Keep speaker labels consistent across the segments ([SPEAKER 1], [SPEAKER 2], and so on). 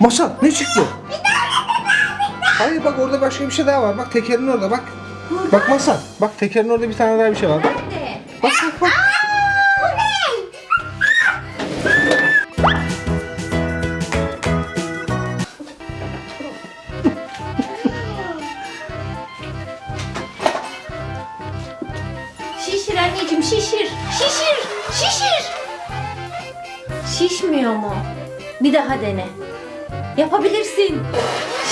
[SPEAKER 1] Masal ne çıktı? Hayır bak orada başka bir şey daha var. Bak tekerin orada bak. Bak Masal. Bak tekerin orada bir tane daha bir şey var. Bak bak bak. bak.
[SPEAKER 2] Şişir anneciğim şişir. Şişir. Şişir. Şişmiyor mu? Bir daha dene. Yapabilirsin.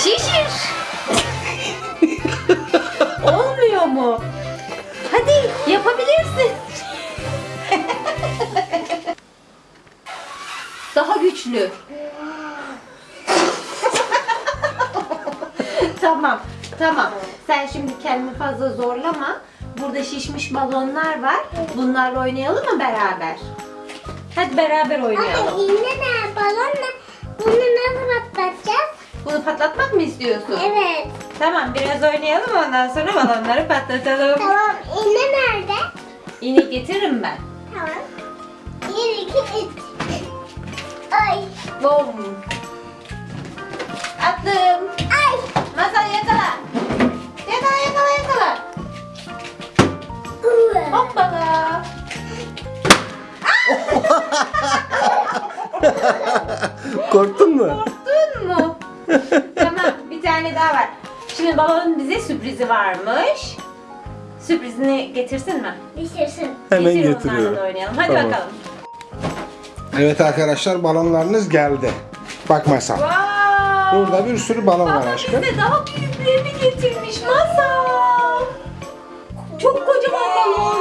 [SPEAKER 2] Şişir. Olmuyor mu? Hadi yapabilirsin. Daha güçlü. tamam, tamam. Sen şimdi kendini fazla zorlama. Burada şişmiş balonlar var. Bunlarla oynayalım mı beraber? Hadi beraber oynayalım.
[SPEAKER 3] Anne iğne ne? Balon ne? Bunu nasıl patlatacağız?
[SPEAKER 2] Bunu patlatmak mı istiyorsun?
[SPEAKER 3] Evet.
[SPEAKER 2] Tamam, biraz oynayalım ondan sonra balonları patlatalım.
[SPEAKER 3] Tamam. İğne nerede?
[SPEAKER 2] Yine getiririm ben.
[SPEAKER 3] Tamam. Bir, iki, üç. Ay.
[SPEAKER 2] Bom. Attım.
[SPEAKER 1] Korktun mu?
[SPEAKER 2] Korktun mu? tamam bir tane daha var. Şimdi balonun bize sürprizi varmış. Sürprizini getirsin mi?
[SPEAKER 3] Düşürsün.
[SPEAKER 1] Hemen
[SPEAKER 2] Getir
[SPEAKER 1] getiriyorum.
[SPEAKER 2] onlarla da oynayalım. Hadi
[SPEAKER 1] Tamam.
[SPEAKER 2] bakalım.
[SPEAKER 1] Evet arkadaşlar balonlarınız geldi. Bak Masal.
[SPEAKER 2] Wow.
[SPEAKER 1] Burada bir sürü balon var
[SPEAKER 2] Baba
[SPEAKER 1] aşkım.
[SPEAKER 2] bize daha büyüklerini getirmiş masal. Çok kocaman balon.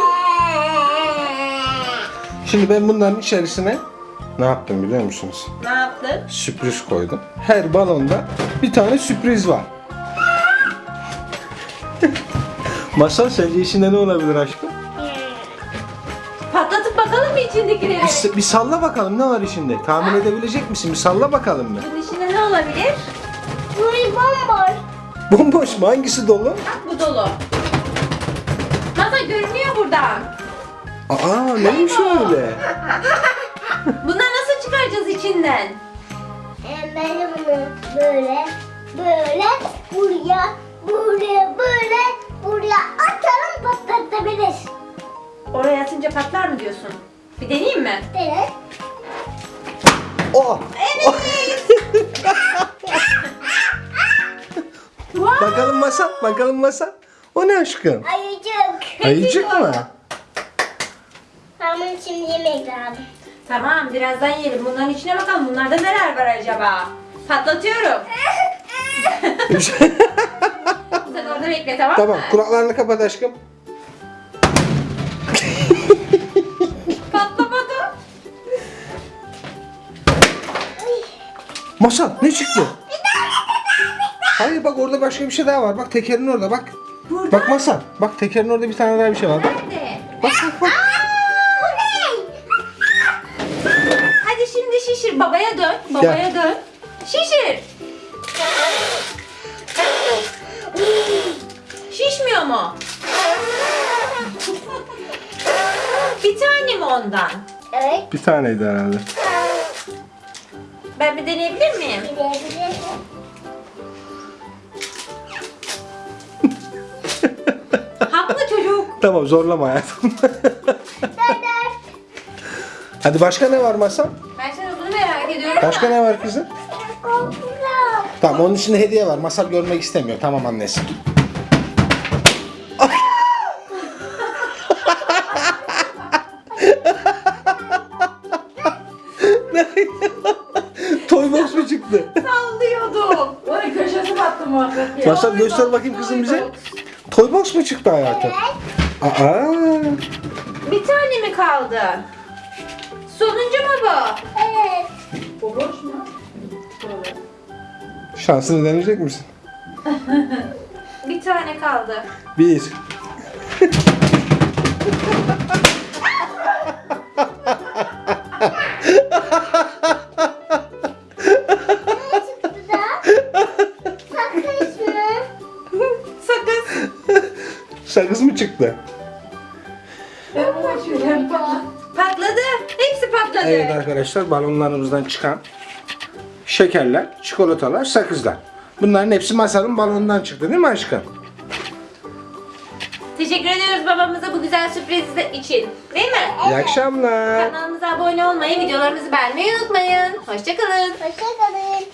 [SPEAKER 1] Şimdi ben bunların içerisine ne yaptım biliyor musunuz?
[SPEAKER 2] Ne yaptın?
[SPEAKER 1] Sürpriz koydum. Her balonda bir tane sürpriz var. Masal sence içinde ne olabilir aşkım?
[SPEAKER 2] Patlatıp bakalım mı içindekileri?
[SPEAKER 1] Bir, bir salla bakalım ne var içinde? Tahmin edebilecek misin? Bir salla bakalım mı?
[SPEAKER 2] Bunun içinde ne olabilir?
[SPEAKER 3] Burayı bomboş.
[SPEAKER 1] Bomboş mu? Hangisi dolu?
[SPEAKER 2] Bak bu dolu. Masa görünüyor buradan.
[SPEAKER 1] Aa neymiş öyle?
[SPEAKER 3] Ben de bunu böyle, böyle, buraya, buraya, böyle, buraya atalım patlatabilir.
[SPEAKER 2] Oraya atınca patlar mı diyorsun? Bir deneyeyim mi?
[SPEAKER 3] Evet.
[SPEAKER 1] Oh!
[SPEAKER 2] Wow.
[SPEAKER 1] Bakalım masa, bakalım masa. O ne aşkım?
[SPEAKER 3] Ayıcık.
[SPEAKER 1] Ayıcık mı?
[SPEAKER 3] Ben bunu şimdi yemek lazım.
[SPEAKER 2] Tamam birazdan yiyelim. Bunların içine bakalım. Bunlarda neler var acaba? Patlatıyorum. Sen orada bekle tamam mı?
[SPEAKER 1] tamam, kulaklarını kapat aşkım.
[SPEAKER 2] Patlamadı.
[SPEAKER 1] Masal ne çıktı? Hayır bak orada başka bir şey daha var. Bak tekerin orada bak.
[SPEAKER 2] Burada.
[SPEAKER 1] Bak Masal. Bak tekerin orada bir tane daha bir şey var. Bak
[SPEAKER 2] Nerede?
[SPEAKER 1] bak bak. bak.
[SPEAKER 2] Şimdi şişir. Babaya dön. Babaya dön. Şişir. Şişmiyor mu? bir tane mi ondan?
[SPEAKER 3] Evet.
[SPEAKER 1] Bir taneydi herhalde.
[SPEAKER 2] Ben bir deneyebilir miyim? Haklı çocuk.
[SPEAKER 1] Tamam zorlama hayatım. Hadi başka ne var Masal?
[SPEAKER 2] Ben merak ediyorum.
[SPEAKER 1] Başka ne var kızım? Tamam onun içinde hediye var. Masal görmek istemiyor. Tamam annesi. Toy box mu çıktı?
[SPEAKER 2] Sallıyordum.
[SPEAKER 4] Vay köşesi battı muhabbet ya.
[SPEAKER 1] Masal göster bakayım kızım bize. Toy box mu çıktı hayatım? Aa,
[SPEAKER 2] Bir tane mi kaldı? Mu bu?
[SPEAKER 3] Evet.
[SPEAKER 4] Bu boş mu?
[SPEAKER 1] Şansını deneyecek misin?
[SPEAKER 2] Bir tane kaldı.
[SPEAKER 1] Bir.
[SPEAKER 3] Ne çıktı da? Sakız mı?
[SPEAKER 2] Sakız.
[SPEAKER 1] Sakız mı çıktı? Evet arkadaşlar balonlarımızdan çıkan şekerler, çikolatalar, sakızlar. Bunların hepsi masanın balonundan çıktı değil mi aşkım?
[SPEAKER 2] Teşekkür ediyoruz babamıza bu güzel sürpriz için. Değil mi?
[SPEAKER 1] İyi akşamlar.
[SPEAKER 2] Kanalımıza abone olmayı, videolarımızı beğenmeyi unutmayın. Hoşçakalın.
[SPEAKER 3] Hoşçakalın.